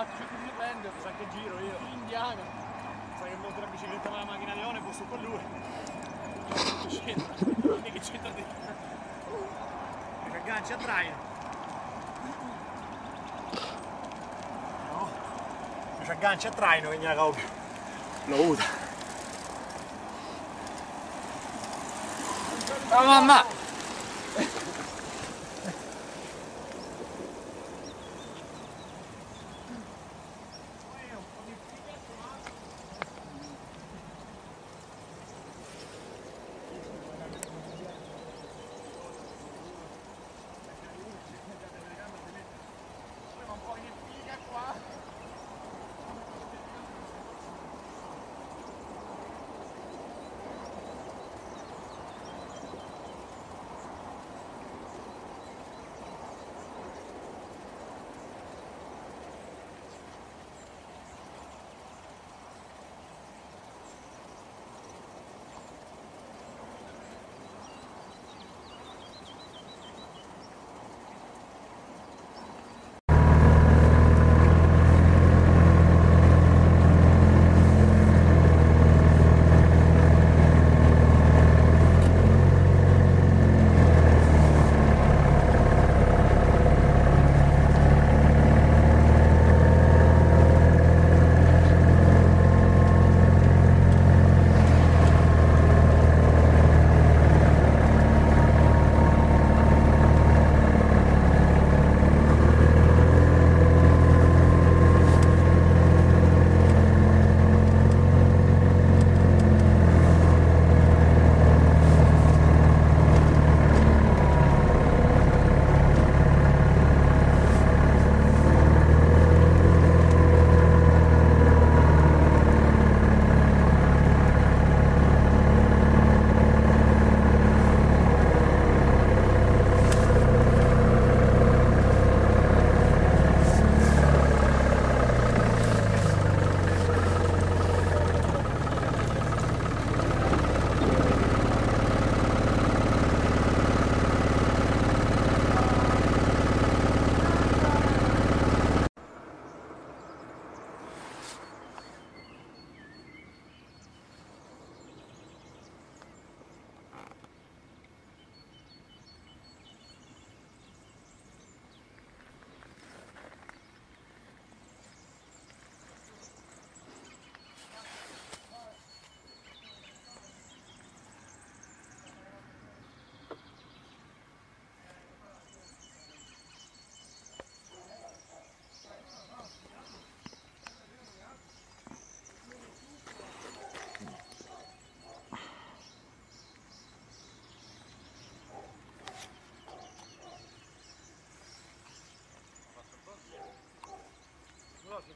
compatto, cerco di riprendere, sa che giro io. Indiano. Sa che monto la bicicletta con la macchina leone, posso con lui. Che c'entra? Che c'entra di... Che aggancia a traino. No. Ci aggancia a traino che ne ha più. Lo usa. Ciao mamma!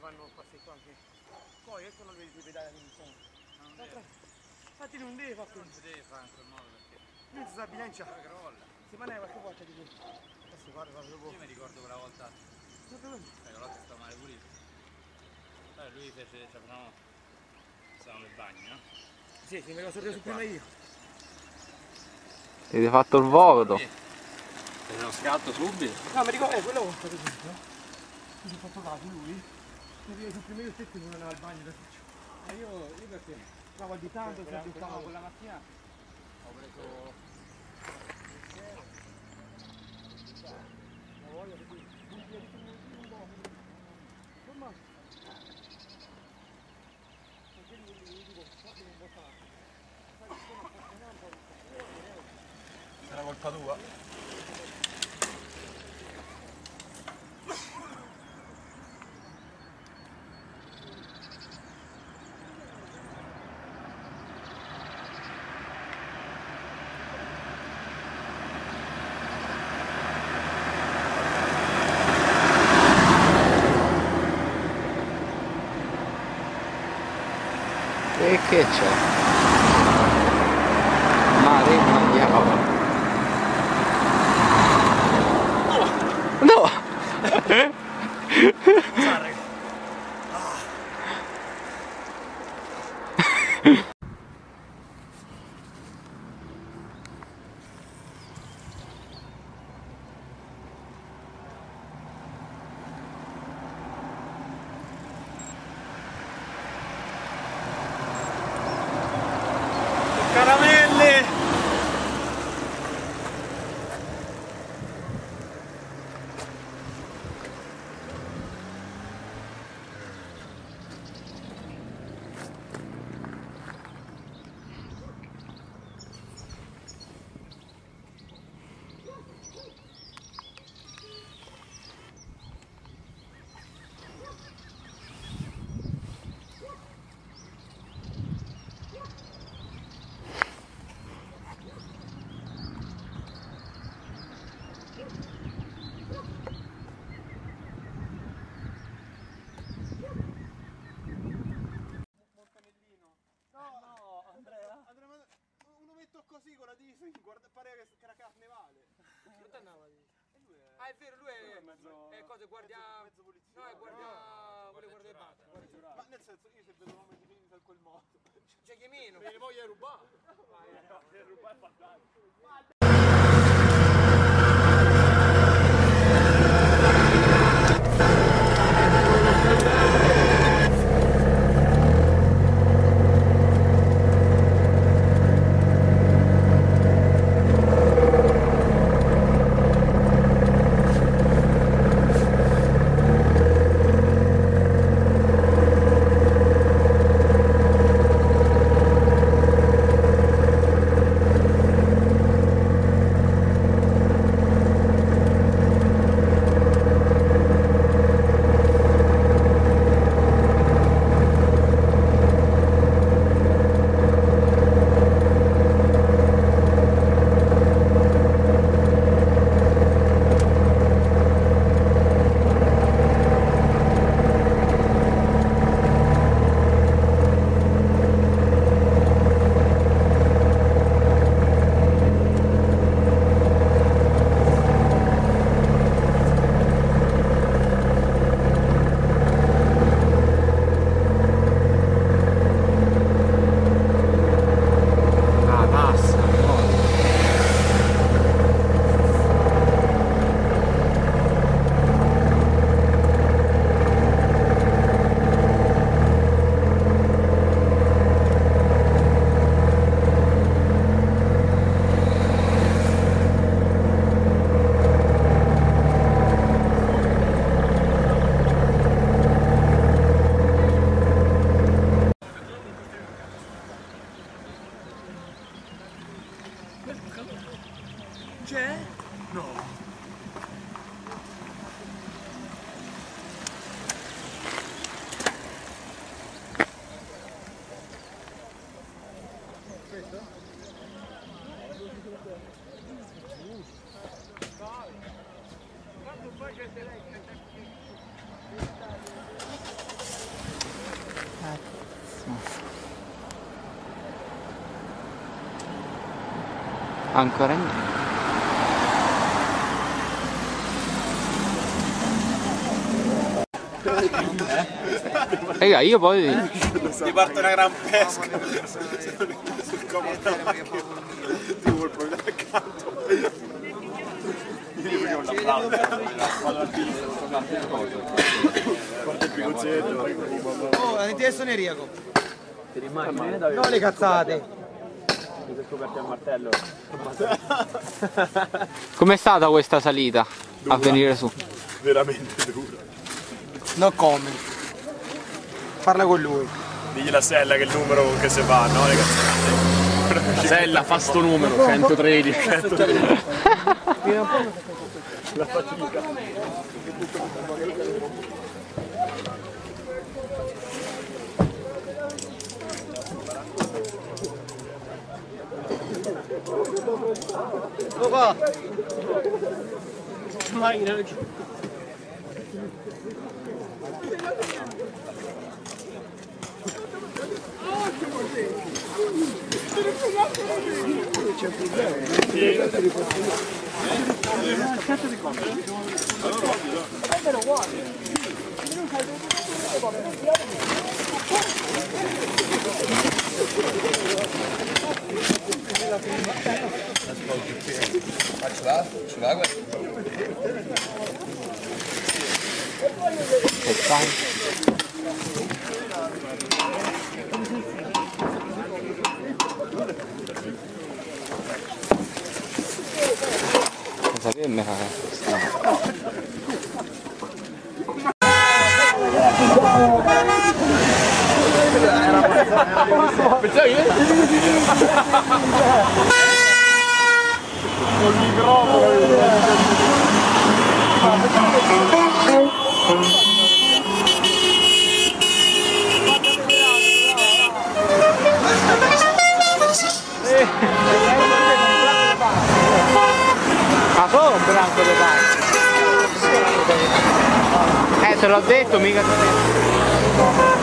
Fanno passi qua anche. Poi ecco non vedi i pedali di sono. Infatti non deve fare Non si deve fare in quel modo perché Non si sa bilancia. poi crolla. Si maneva qualche volta di questo. Adesso guarda, guarda dopo. Io mi ricordo quella volta, eh, quella volta stava male pulito. Allora lui fece, cioè facevamo, stavamo nel bagno, no? Sì, sì, me lo sono preso prima io. Ti hai fatto il voto. Sì. Uno scatto subito. No, mi ricordo, eh, quella volta per esempio. Mi sono fatto caso lui mi viene tutti i miei tetti non andavo al bagno da faccio. Ma ah, io, io perché? Stavo additando, stavo additando. Quella mattina ho preso... Ma voglio che tu... Come Perché io dico, fate un po' tanto. Sarà colpa tua? hecho. C'è chi meno. Me ne voglio rubare. Ancora niente. Raga, io poi... Ti parte una gran pesca sul comodo della macchina. Ti vuol proprio accanto. Io faccio un applauso. Guarda il picozzetto. Oh, la adesso ne riego. No, le cazzate. Com'è stata questa salita a venire su? Veramente dura. No comment. Parla con lui. Digli la sella che è il numero con che se va, no? Le cazzate. Sella, fa sto numero, 113. 113. La fatica. 너가 가만히 이렇게 Thank you. Lo qua. Che fai? Cosa che me la Ma solo un branco di pane. Eh, te l'ho detto,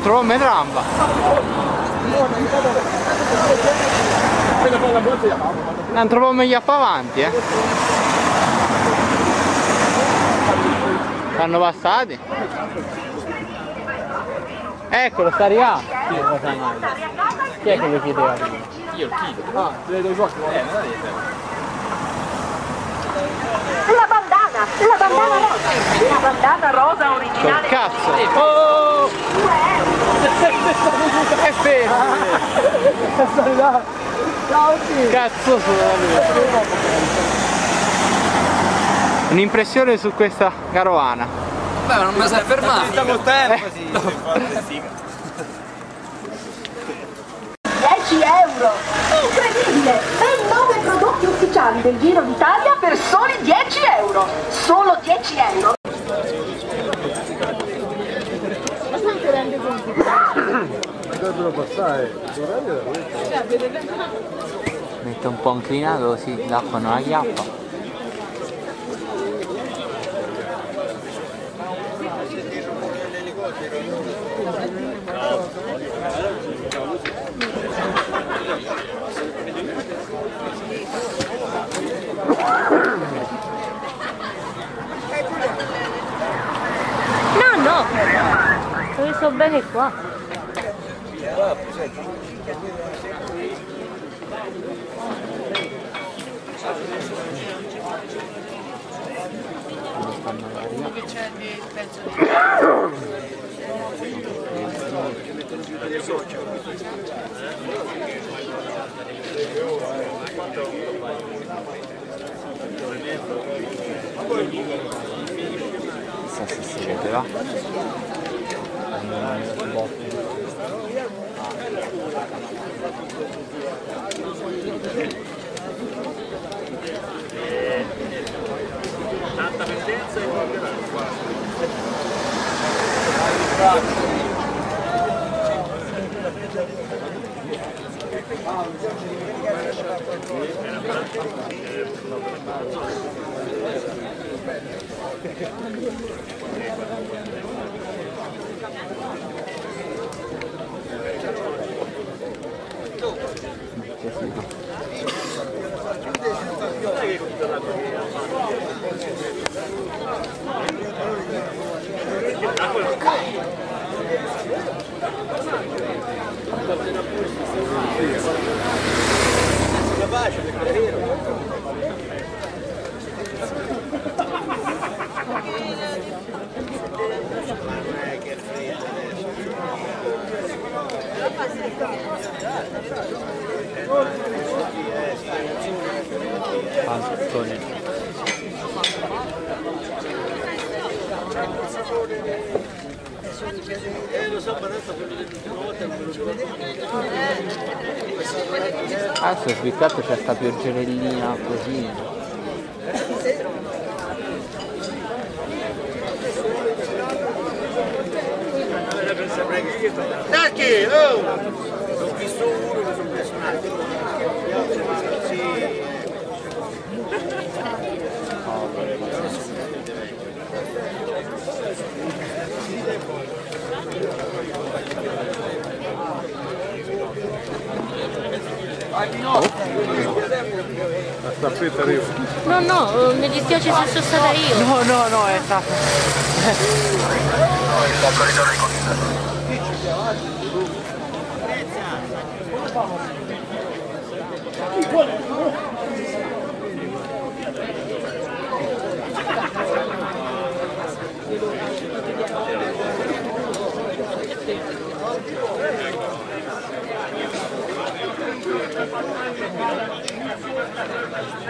Non trovo me tramba. Non trovo me gli avanti, eh. Stanno passati. Eccolo, sta arrivando. Chi è che lo chiedeva? Io il chilo. Ah, le do i posti. La bandana, la bandana rosa, la bandana rosa Col originale cazzo! Oh! 2 euro. È fermo! Ciao, sì. Cazzo sono! Un'impressione su questa carovana. Beh, ma non mi sei fermato. Stiamo tempo, sì. 10 euro! Incredibile! Ben 9 prodotti ufficiali del Giro d'Italia per soli 10 euro! Solo 10 euro! Mette un po' inclinato così l'acqua non la chiappa. No, io sto bene qua. Chissà niente va? Un po' tanta pendenza e qualche Vede va. Un botto. Panzone. Adesso spiccato c'è sta pioggerellina così. Oh! Ho visto uno, mi sono preso un altro. La staffetta arriva. No, no, mi dispiace se sono stata io. No, no, no, è stato.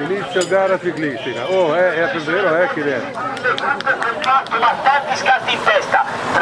Inizio gara ciclistica. Oh, eh, è vero, eh, chi è? ma tanti scatti in testa 3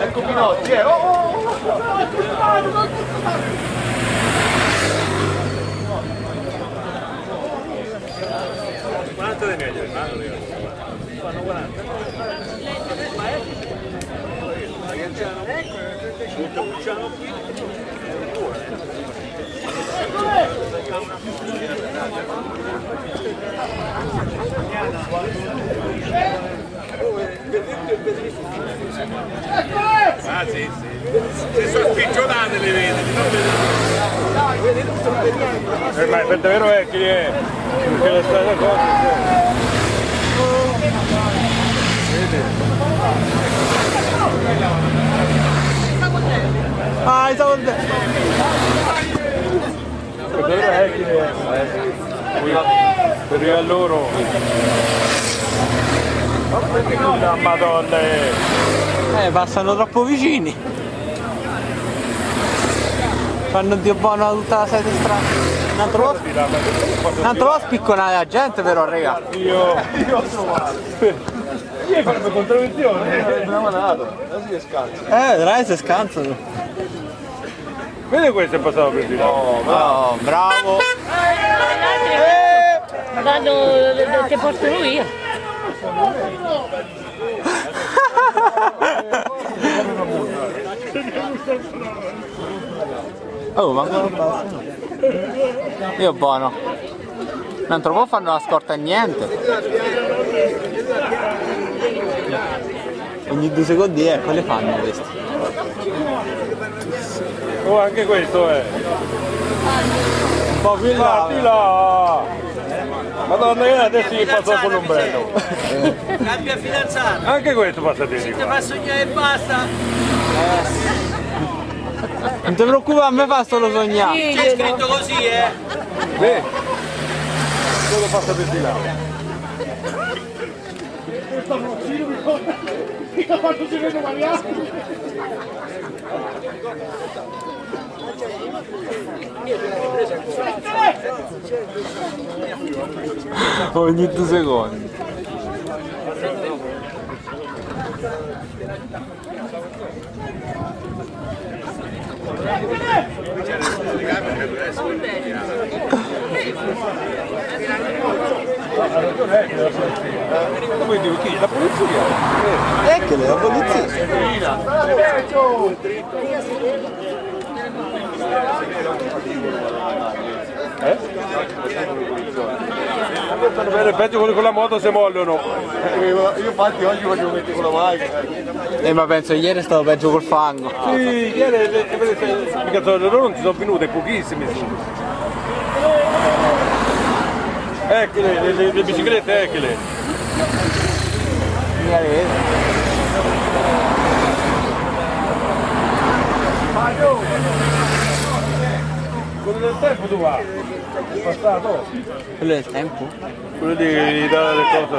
Ecco Pinotti, eh! Oh, oh, Ah sì, sì. Si sono spiccionate le vedi, non vedete. Eh, ma per davvero è chi è? Perché le strade cose. Ah, stavo Per davvero è chi è? Per a loro. La madonna. Eh, passano troppo vicini. Fanno Dio buono tutta la sete strana. Non trovo, non trovo spicconare la gente però, raga. Io. Io farebbe contravvenzione. Abbiamo dato, così è scarso. Eh, vedrai se scansano. Vedi questo è passato per di là. Oh, bravo. Vado, ti portano via. Oh, ma ancora basta. Io buono. Non trovo fanno la scorta a niente. Ogni due secondi eh, quelle fanno questi. Oh, anche questo è. Un in Ah, là. di là. Madonna, io adesso gli passo con l'ombrello. Cambia fidanzata, Anche questo passa di ti qua. fa sognare e basta. Non ti preoccupare, a me fa solo sognare. C'è scritto così, eh. Beh, quello passa per di là. Ogni due secondi. Come dico chi? La polizia? Ecco la polizia. Stanno bene, peggio quelli con la moto se mollono. Io infatti oggi voglio mettere con la macchina. Eh ma penso ieri è stato peggio col fango. Sì, ieri le, loro non si sono venute, pochissimi sono. Eccole, le, le, le biciclette, eccole. Vedi. Quello del tempo tu va? È passato? Quello del tempo? Quello di, di dare le cose.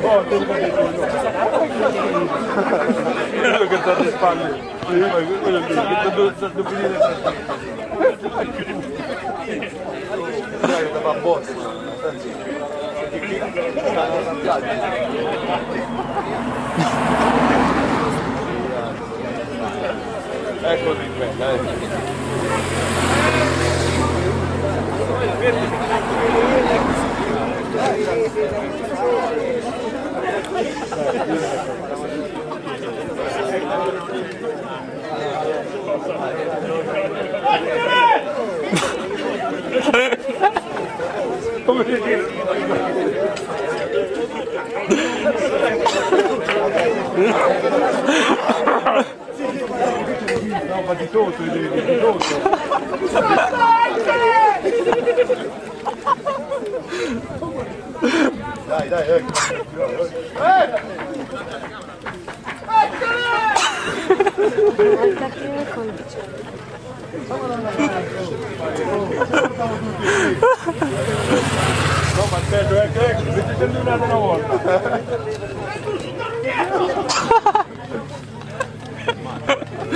Oh, Quello che sta alle spalle. Sì, ma quello lì, che devo devo finire Dai, da botta. Ecco di quella, eh. Come dire? No, ma di tutto, di, di, di tutto. Dai, dai, ecco. No, ma bello, ecco, ecco, mettete una una volta.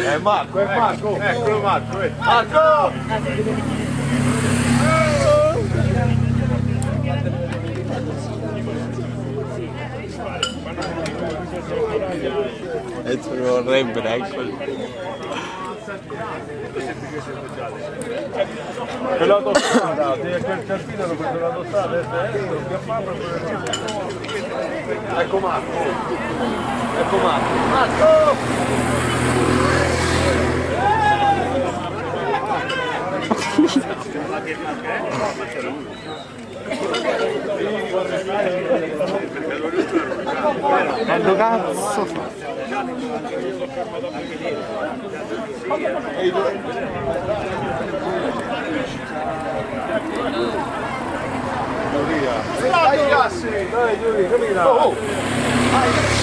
È Marco, è Marco. Eccolo Marco, eh. Marco! E ci vorrebbero, eccoli. Per l'autostrada, quel cartino lo preso l'autostrada, e destro, Ecco Marco. Ecco Marco. Marco! Quando cazzo fa? Dai, Gassi! Dai, Giulio, cammina.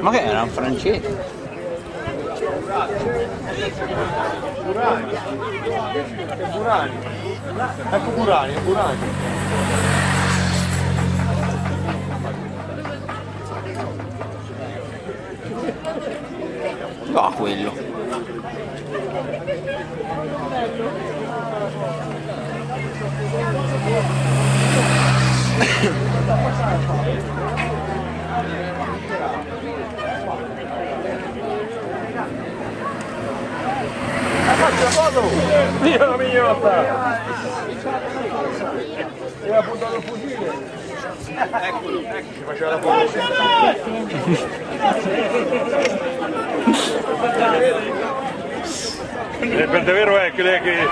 Ma che era un francese? Burani. È Burani. Ecco Burani, è Burani. No, quello. Dio la mignotta! E ha puntato il fucile. Eccolo, ecco, ci faceva la foto. E per davvero è che lei che...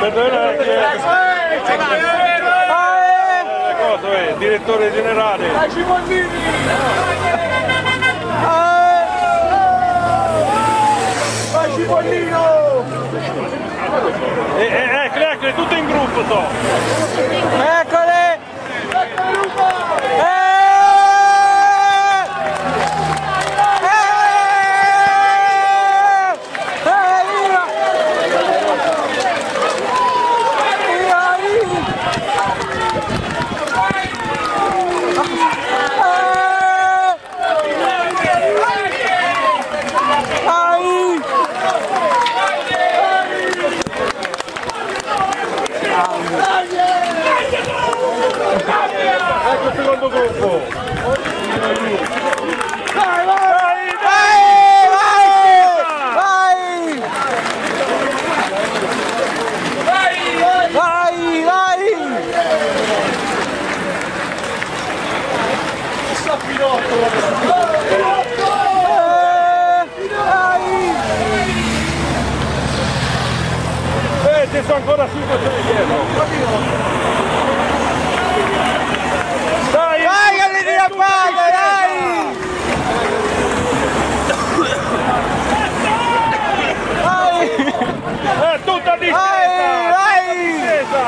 Per davvero è che... Eh, Cosa è? Direttore generale. Vai Cipollino! E, e, eccole, eccole, tutte in gruppo so. Eccole! Ecco Luca! Eh! troppo! Vai, vai! Vai! Vai, vai! Eh, vai! Eh, ci sono ancora 5 dietro! Dai! Vai che li riappaglia, dai! Vai! È tutta distesa! vai! Distesa!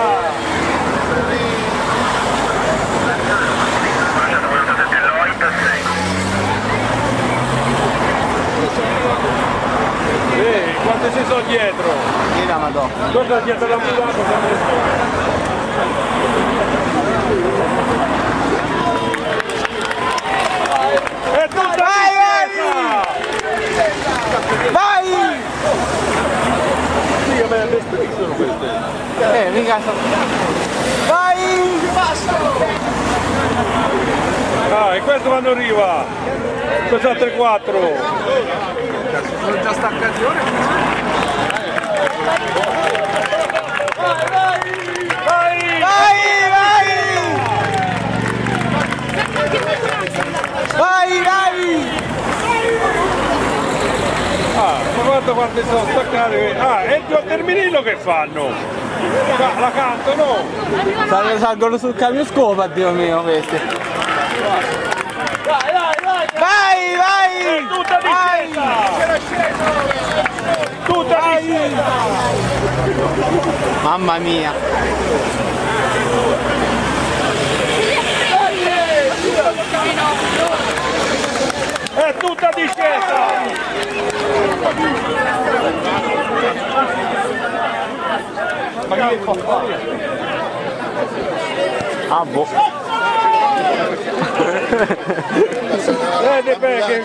Ehi, quante ci sono dietro? Chi la madonna? Guarda dietro la È tutta Vai, distesa! Vai! Sì, vabbè, le strisce sono queste. Eh, mica sto... Vai! Ah, e questo vanno in riva! Questo altre 4! Sono già staccati ora? Vai! Vai, vai! Vai, vai! Ah, ma guarda quante sono staccate! Ah, e il terminillo che fanno? La, la cantano! Salgono, salgono sul camion scopa, Dio mio, questi. Vai, vai! Tutta distesa! Tutta distesa! Mamma mia! È tutta discesa! Ma che fa fare? Ah, boh. Vedi perché...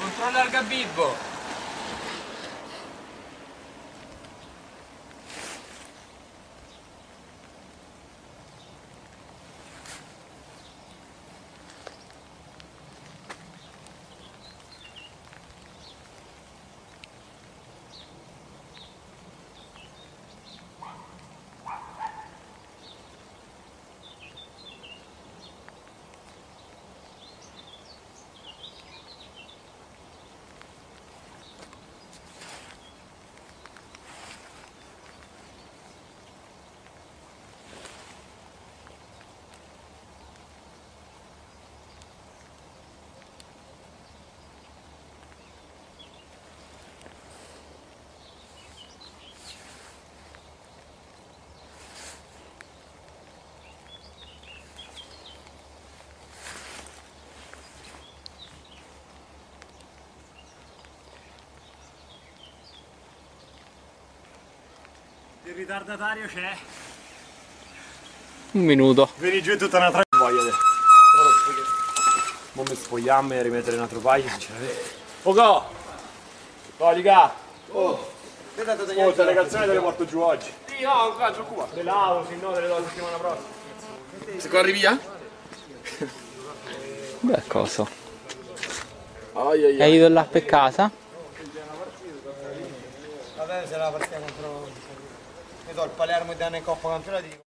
Controlla il gabibbo. Il ritardatario c'è. Un minuto. Vieni giù è tutta una tra... Voglia di... Mo mi spogliamo e rimettere un altro paio, sinceramente. Poco! No, liga! Oh! Scusa, le calzone te le porto giù oggi. Sì, no, qua, giù qua. Le lavo, se no te le do la settimana prossima. Se corri via? Beh, cosa? Ai ai E io là per casa? Vabbè, se la. Ne so, il Palermo e Danne Coppa campionati.